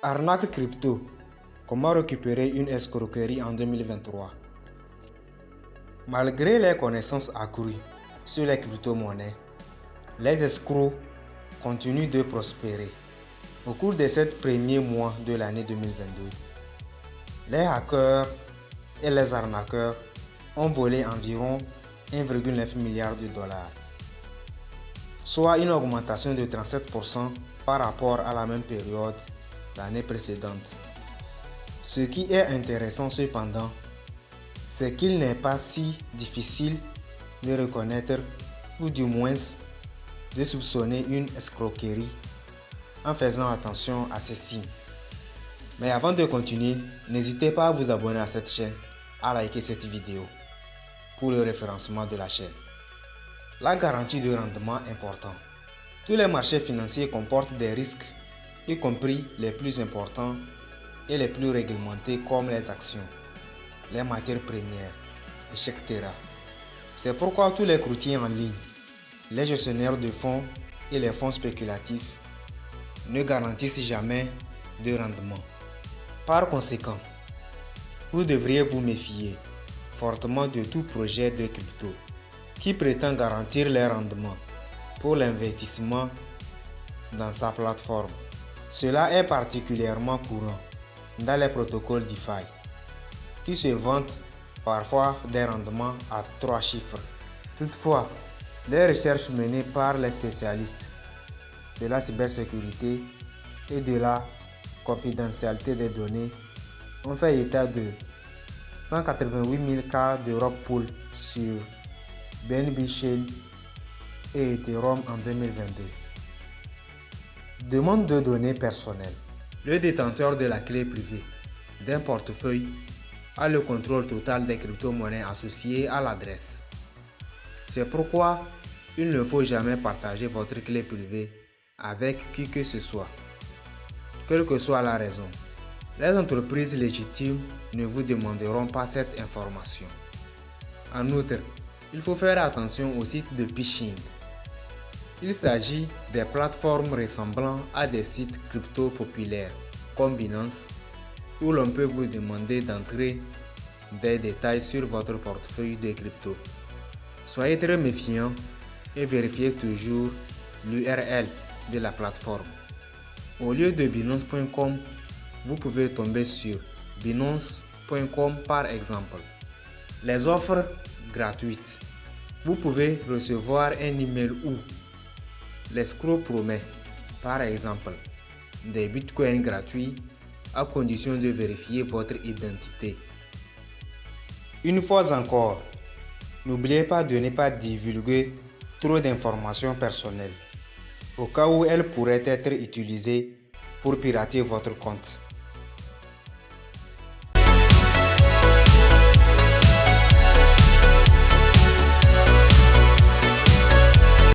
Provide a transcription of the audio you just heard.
Arnaque crypto. Comment récupérer une escroquerie en 2023 Malgré les connaissances accrues sur les crypto-monnaies, les escrocs continuent de prospérer. Au cours de ces premiers mois de l'année 2022, les hackers et les arnaqueurs ont volé environ 1,9 milliard de dollars, soit une augmentation de 37% par rapport à la même période l'année précédente. Ce qui est intéressant cependant, c'est qu'il n'est pas si difficile de reconnaître ou du moins de soupçonner une escroquerie en faisant attention à ces signes. Mais avant de continuer, n'hésitez pas à vous abonner à cette chaîne, à liker cette vidéo pour le référencement de la chaîne. La garantie de rendement important. Tous les marchés financiers comportent des risques y compris les plus importants et les plus réglementés comme les actions, les matières premières, etc. C'est pourquoi tous les courtiers en ligne, les gestionnaires de fonds et les fonds spéculatifs ne garantissent jamais de rendement. Par conséquent, vous devriez vous méfier fortement de tout projet de crypto qui prétend garantir les rendements pour l'investissement dans sa plateforme. Cela est particulièrement courant dans les protocoles DeFi, qui se vantent parfois des rendements à trois chiffres. Toutefois, les recherches menées par les spécialistes de la cybersécurité et de la confidentialité des données ont fait état de 188 000 cas de pool sur BNB Chain et Ethereum en 2022. Demande de données personnelles. Le détenteur de la clé privée d'un portefeuille a le contrôle total des crypto-monnaies associées à l'adresse. C'est pourquoi il ne faut jamais partager votre clé privée avec qui que ce soit, quelle que soit la raison. Les entreprises légitimes ne vous demanderont pas cette information. En outre, il faut faire attention aux sites de phishing il s'agit des plateformes ressemblant à des sites crypto populaires comme Binance où l'on peut vous demander d'entrer des détails sur votre portefeuille de crypto. Soyez très méfiant et vérifiez toujours l'URL de la plateforme. Au lieu de binance.com, vous pouvez tomber sur binance.com par exemple. Les offres gratuites. Vous pouvez recevoir un email où L'escroc promet, par exemple, des bitcoins gratuits à condition de vérifier votre identité. Une fois encore, n'oubliez pas de ne pas divulguer trop d'informations personnelles, au cas où elles pourraient être utilisées pour pirater votre compte.